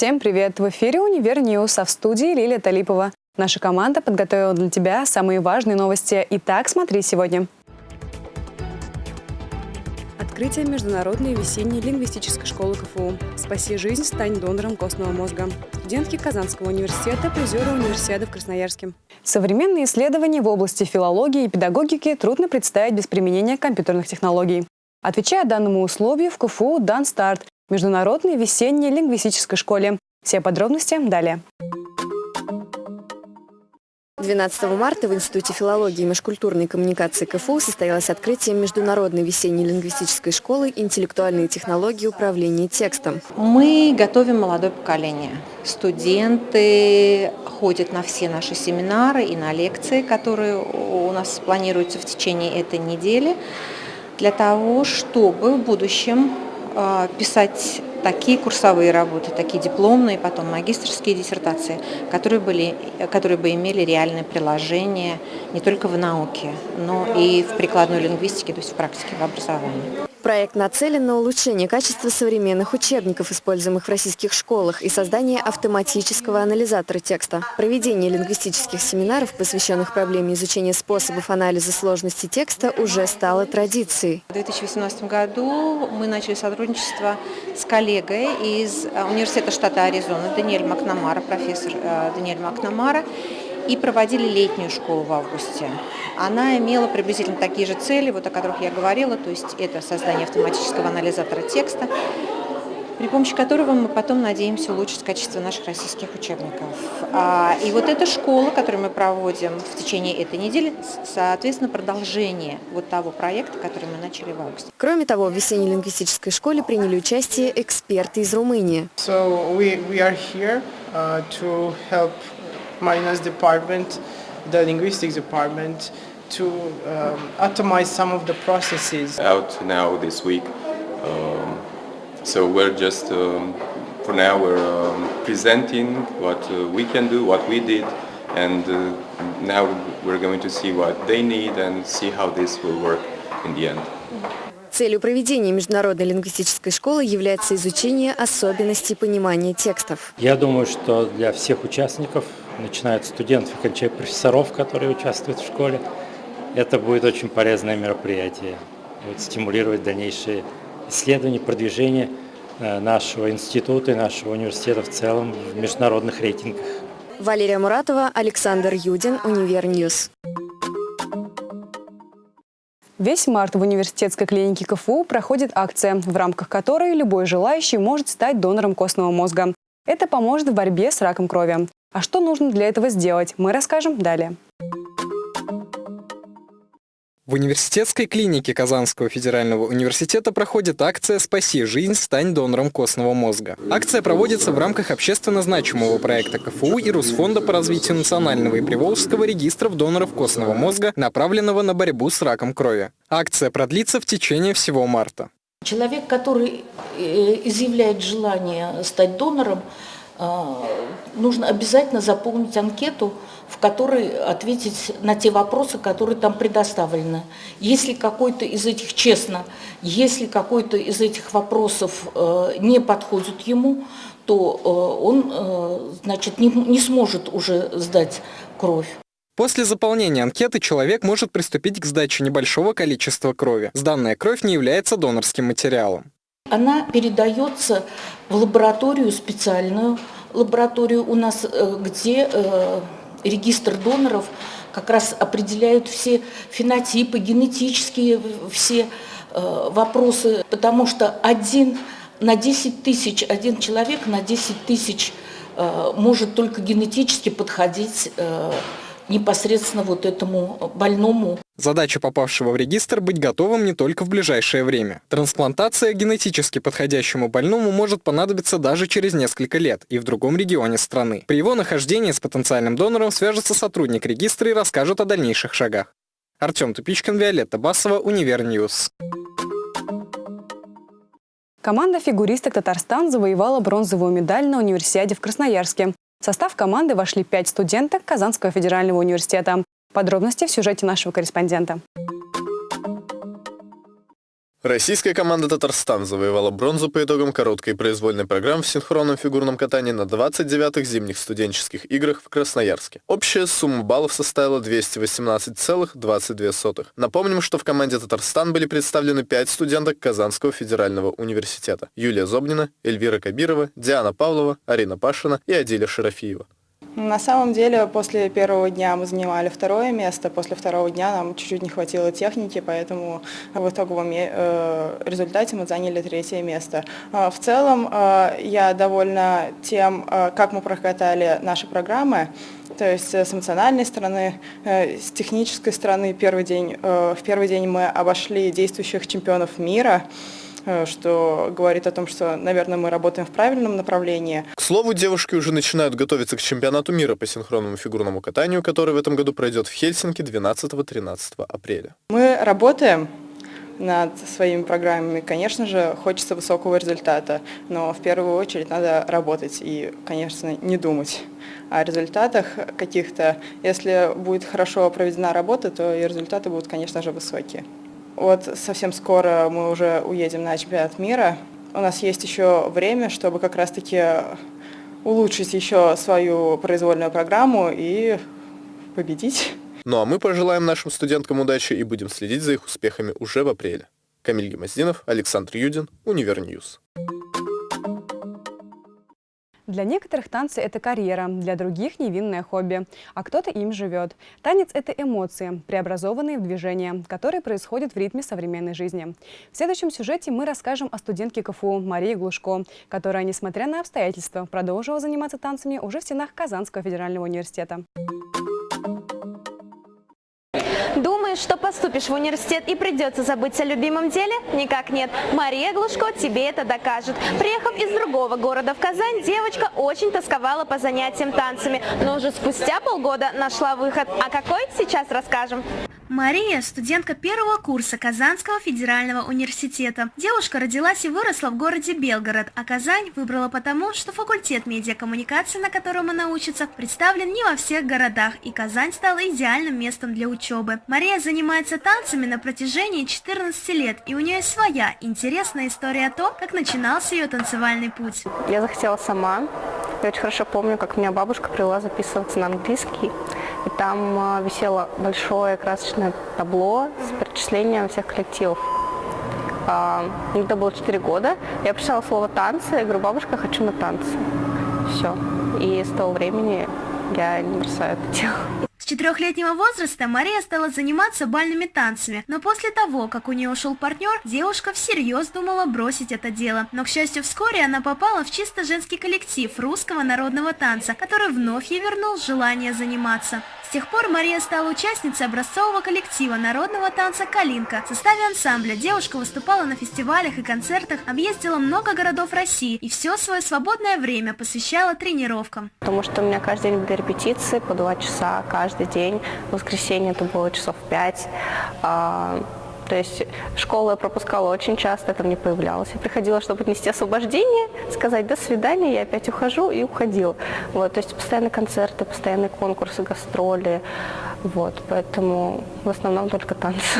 Всем привет! В эфире «Univer News», а в студии Лилия Талипова. Наша команда подготовила для тебя самые важные новости. Итак, смотри сегодня. Открытие Международной весенней лингвистической школы КФУ. «Спаси жизнь, стань донором костного мозга». Студентки Казанского университета, призеры универсиады в Красноярске. Современные исследования в области филологии и педагогики трудно представить без применения компьютерных технологий. Отвечая данному условию, в КФУ дан старт Международной весенней лингвистической школе. Все подробности далее. 12 марта в Институте филологии и межкультурной коммуникации КФУ состоялось открытие Международной весенней лингвистической школы «Интеллектуальные технологии управления текстом». Мы готовим молодое поколение. Студенты ходят на все наши семинары и на лекции, которые у нас планируются в течение этой недели, для того, чтобы в будущем писать такие курсовые работы, такие дипломные, потом магистрские диссертации, которые, были, которые бы имели реальное приложение не только в науке, но и в прикладной лингвистике, то есть в практике, в образовании. Проект нацелен на улучшение качества современных учебников, используемых в российских школах, и создание автоматического анализатора текста. Проведение лингвистических семинаров, посвященных проблеме изучения способов анализа сложности текста, уже стало традицией. В 2018 году мы начали сотрудничество с коллегой из э, Университета штата Аризона, Даниэль Макнамара, профессор э, Даниэль Макнамара, и проводили летнюю школу в августе. Она имела приблизительно такие же цели, вот о которых я говорила, то есть это создание автоматического анализатора текста, при помощи которого мы потом надеемся улучшить качество наших российских учебников. А, и вот эта школа, которую мы проводим в течение этой недели, соответственно, продолжение вот того проекта, который мы начали в августе. Кроме того, в весенней лингвистической школе приняли участие эксперты из Румынии. So we, we are here, uh, to help Marinas department, the linguistics department, to um, atomize some of the processes. Out now this week, um, so we're just, um, for now we're um, presenting what uh, we can do, what we did, and uh, now we're going to see what they need and see how this will work in the end. Целью проведения Международной лингвистической школы является изучение особенностей понимания текстов. Я думаю, что для всех участников начиная от студентов и кончая профессоров, которые участвуют в школе. Это будет очень полезное мероприятие, будет стимулировать дальнейшие исследования, продвижение э, нашего института и нашего университета в целом в международных рейтингах. Валерия Муратова, Александр Юдин, Univer News. Весь март в университетской клинике КФУ проходит акция, в рамках которой любой желающий может стать донором костного мозга. Это поможет в борьбе с раком крови. А что нужно для этого сделать, мы расскажем далее. В университетской клинике Казанского федерального университета проходит акция «Спаси жизнь, стань донором костного мозга». Акция проводится в рамках общественно значимого проекта КФУ и Русфонда по развитию национального и приволжского регистров доноров костного мозга, направленного на борьбу с раком крови. Акция продлится в течение всего марта. Человек, который э, изъявляет желание стать донором, нужно обязательно заполнить анкету, в которой ответить на те вопросы, которые там предоставлены. Если какой-то из этих, честно, если какой-то из этих вопросов э, не подходит ему, то э, он э, значит, не, не сможет уже сдать кровь. После заполнения анкеты человек может приступить к сдаче небольшого количества крови. Сданная кровь не является донорским материалом. Она передается в лабораторию специальную, лабораторию у нас, э, где э, регистр доноров как раз определяют все фенотипы, генетические все э, вопросы, потому что один на 10 тысяч, один человек на 10 тысяч может только генетически подходить непосредственно вот этому больному. Задача попавшего в регистр быть готовым не только в ближайшее время. Трансплантация генетически подходящему больному может понадобиться даже через несколько лет и в другом регионе страны. При его нахождении с потенциальным донором свяжется сотрудник регистра и расскажет о дальнейших шагах. Артем Тупичкин, Виолетта Басова, Univer News. Команда фигуристок Татарстан завоевала бронзовую медаль на универсиаде в Красноярске. В состав команды вошли пять студенток Казанского федерального университета. Подробности в сюжете нашего корреспондента. Российская команда «Татарстан» завоевала бронзу по итогам короткой произвольной программы в синхронном фигурном катании на 29-х зимних студенческих играх в Красноярске. Общая сумма баллов составила 218,22. Напомним, что в команде «Татарстан» были представлены пять студенток Казанского федерального университета. Юлия Зобнина, Эльвира Кабирова, Диана Павлова, Арина Пашина и Адиля Шарафиева. На самом деле, после первого дня мы занимали второе место, после второго дня нам чуть-чуть не хватило техники, поэтому в итоговом э, результате мы заняли третье место. А, в целом, э, я довольна тем, э, как мы прокатали наши программы, то есть с эмоциональной стороны, с технической стороны. Первый день, в первый день мы обошли действующих чемпионов мира, что говорит о том, что, наверное, мы работаем в правильном направлении. К слову, девушки уже начинают готовиться к чемпионату мира по синхронному фигурному катанию, который в этом году пройдет в Хельсинки 12-13 апреля. Мы работаем над своими программами. Конечно же, хочется высокого результата, но в первую очередь надо работать и, конечно, не думать о результатах каких-то. Если будет хорошо проведена работа, то и результаты будут, конечно же, высокие. Вот совсем скоро мы уже уедем на чемпионат мира. У нас есть еще время, чтобы как раз-таки улучшить еще свою произвольную программу и победить. Ну а мы пожелаем нашим студенткам удачи и будем следить за их успехами уже в апреле. Камиль Гемоздинов, Александр Юдин, Univer News. Для некоторых танцы – это карьера, для других – невинное хобби, а кто-то им живет. Танец – это эмоции, преобразованные в движение, которые происходят в ритме современной жизни. В следующем сюжете мы расскажем о студентке КФУ Марии Глушко, которая, несмотря на обстоятельства, продолжила заниматься танцами уже в стенах Казанского федерального университета. Думаешь, что поступишь в университет и придется забыть о любимом деле? Никак нет. Мария Глушко тебе это докажет. Приехав из другого города в Казань, девочка очень тосковала по занятиям танцами, но уже спустя полгода нашла выход. А какой, сейчас расскажем. Мария – студентка первого курса Казанского федерального университета. Девушка родилась и выросла в городе Белгород, а Казань выбрала потому, что факультет медиакоммуникации, на котором она учится, представлен не во всех городах, и Казань стала идеальным местом для учебы. Мария занимается танцами на протяжении 14 лет, и у нее своя интересная история о том, как начинался ее танцевальный путь. Я захотела сама. Я очень хорошо помню, как меня бабушка привела записываться на английский. И там а, висело большое красочное табло с перечислением всех коллективов. А, мне тогда было 4 года. Я прочитала слово «танцы», я говорю, бабушка, хочу на танцы. Все. И с того времени я не бросаю это дело четырехлетнего возраста Мария стала заниматься бальными танцами, но после того, как у нее ушел партнер, девушка всерьез думала бросить это дело. Но, к счастью, вскоре она попала в чисто женский коллектив русского народного танца, который вновь ей вернул желание заниматься. С тех пор Мария стала участницей образцового коллектива народного танца «Калинка». В составе ансамбля девушка выступала на фестивалях и концертах, объездила много городов России и все свое свободное время посвящала тренировкам. Потому что у меня каждый день были репетиции по два часа каждый день. В воскресенье это было часов пять. То есть школу я пропускала очень часто, там не появлялась. Я приходила, чтобы нести освобождение, сказать «до свидания», я опять ухожу и уходила. Вот, то есть постоянные концерты, постоянные конкурсы, гастроли. Вот, поэтому в основном только танцы.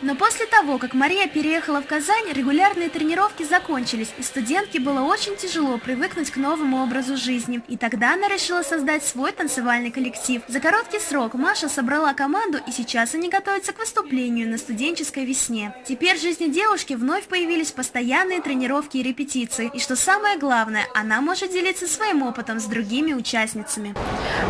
Но после того, как Мария переехала в Казань, регулярные тренировки закончились, и студентке было очень тяжело привыкнуть к новому образу жизни. И тогда она решила создать свой танцевальный коллектив. За короткий срок Маша собрала команду, и сейчас они готовятся к выступлению на студенческой весне. Теперь в жизни девушки вновь появились постоянные тренировки и репетиции. И что самое главное, она может делиться своим опытом с другими участницами.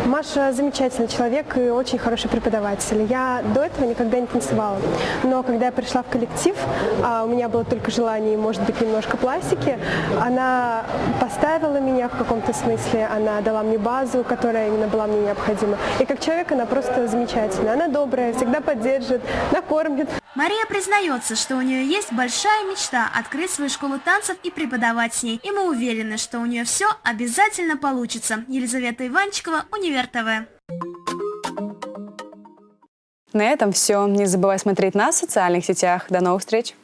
Маша замечательный человек и очень хороший преподаватель. Я до этого никогда не танцевала, но когда я пришла в коллектив, а у меня было только желание, может быть, немножко пластики, она поставила меня в каком-то смысле, она дала мне базу, которая именно была мне необходима. И как человек она просто замечательная, она добрая, всегда поддержит, накормит. Мария признается, что у нее есть большая мечта открыть свою школу танцев и преподавать с ней. И мы уверены, что у нее все обязательно получится. Елизавета Иванчикова, Универ ТВ. На этом все. Не забывай смотреть нас в социальных сетях. До новых встреч!